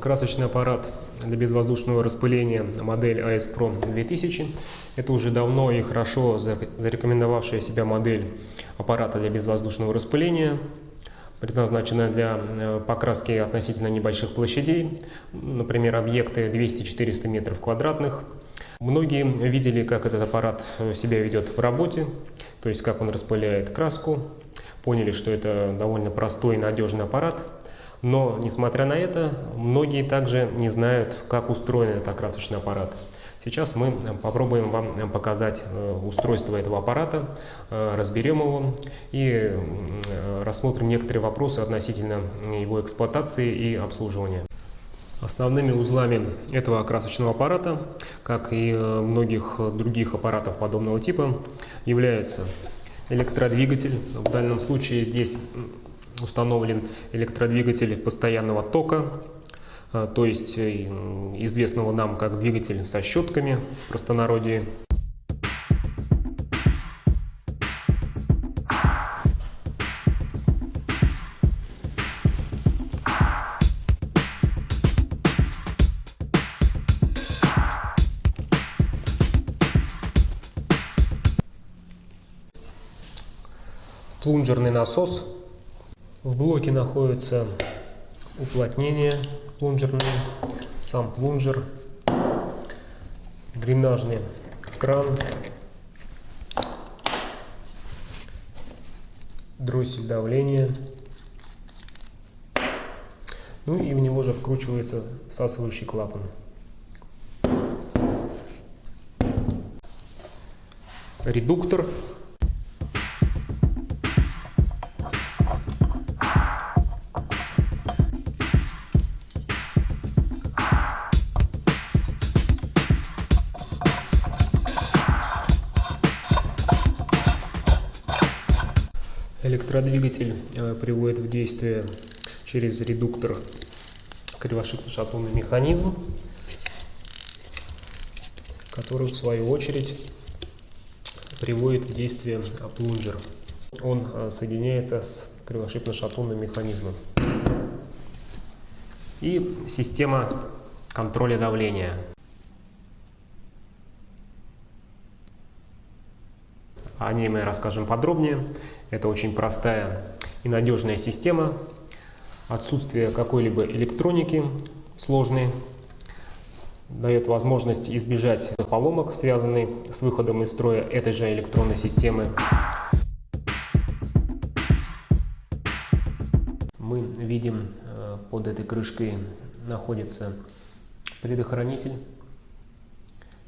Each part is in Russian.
Красочный аппарат для безвоздушного распыления модель AS Pro 2000. Это уже давно и хорошо зарекомендовавшая себя модель аппарата для безвоздушного распыления, предназначенная для э, покраски относительно небольших площадей, например, объекты 200-400 метров квадратных. Многие видели, как этот аппарат себя ведет в работе, то есть как он распыляет краску, поняли, что это довольно простой и надежный аппарат – но, несмотря на это, многие также не знают, как устроен этот окрасочный аппарат. Сейчас мы попробуем вам показать э, устройство этого аппарата, э, разберем его и э, рассмотрим некоторые вопросы относительно его эксплуатации и обслуживания. Основными узлами этого окрасочного аппарата, как и многих других аппаратов подобного типа, являются электродвигатель. В данном случае здесь установлен электродвигатель постоянного тока, э, то есть э, известного нам как двигатель со щетками в простонародье. Плунжерный насос в блоке находится уплотнение плунжерное, сам плунжер, дренажный кран, дроссель давления. Ну и в него же вкручивается всасывающий клапан. Редуктор Электродвигатель э, приводит в действие через редуктор кривошипно-шатунный механизм, который в свою очередь приводит в действие плунжер. Он э, соединяется с кривошипно-шатунным механизмом. И система контроля давления. О ней мы расскажем подробнее. Это очень простая и надежная система. Отсутствие какой-либо электроники сложной дает возможность избежать поломок, связанных с выходом из строя этой же электронной системы. Мы видим э, под этой крышкой находится предохранитель,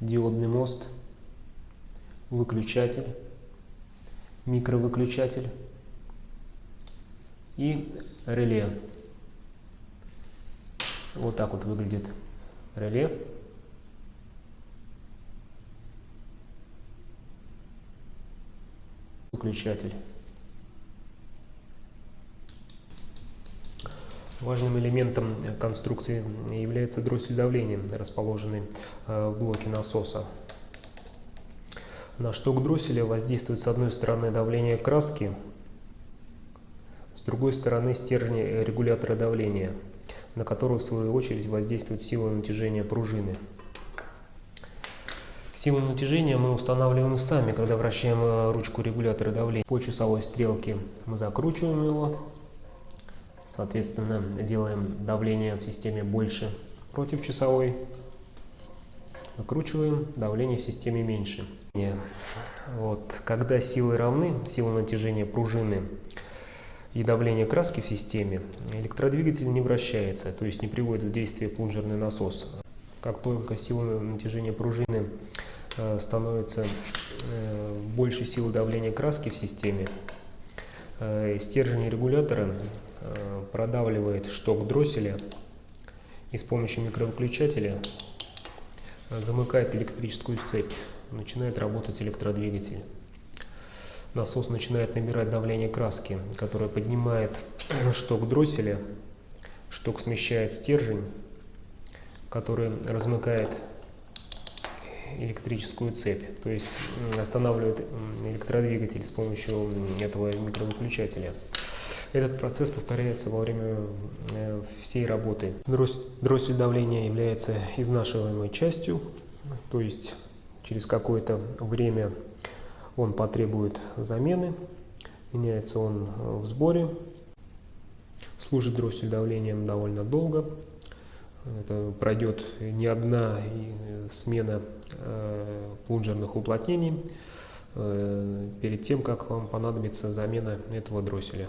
диодный мост, выключатель микровыключатель и реле. Вот так вот выглядит реле. Выключатель. Важным элементом конструкции является дроссель давления, расположенный э, в блоке насоса. На шток дросселя воздействует с одной стороны давление краски, с другой стороны стержни регулятора давления, на которую в свою очередь воздействует сила натяжения пружины. Силу натяжения мы устанавливаем сами, когда вращаем э, ручку регулятора давления по часовой стрелке. Мы закручиваем его, соответственно делаем давление в системе больше против часовой, Накручиваем, давление в системе меньше. Вот. Когда силы равны, сила натяжения пружины и давление краски в системе, электродвигатель не вращается, то есть не приводит в действие плунжерный насос. Как только сила натяжения пружины э, становится э, больше силы давления краски в системе, э, стержень регулятора продавливает шток дросселя и с помощью микровыключателя замыкает электрическую цепь, начинает работать электродвигатель. Насос начинает набирать давление краски, которое поднимает шток дросселя, шток смещает стержень, который размыкает электрическую цепь, то есть останавливает электродвигатель с помощью этого микровыключателя. Этот процесс повторяется во время э, всей работы. Дроссель давления является изнашиваемой частью, то есть через какое-то время он потребует замены, меняется он в сборе, служит дроссель давлением довольно долго, это пройдет не одна смена э, плунжерных уплотнений э, перед тем, как вам понадобится замена этого дросселя.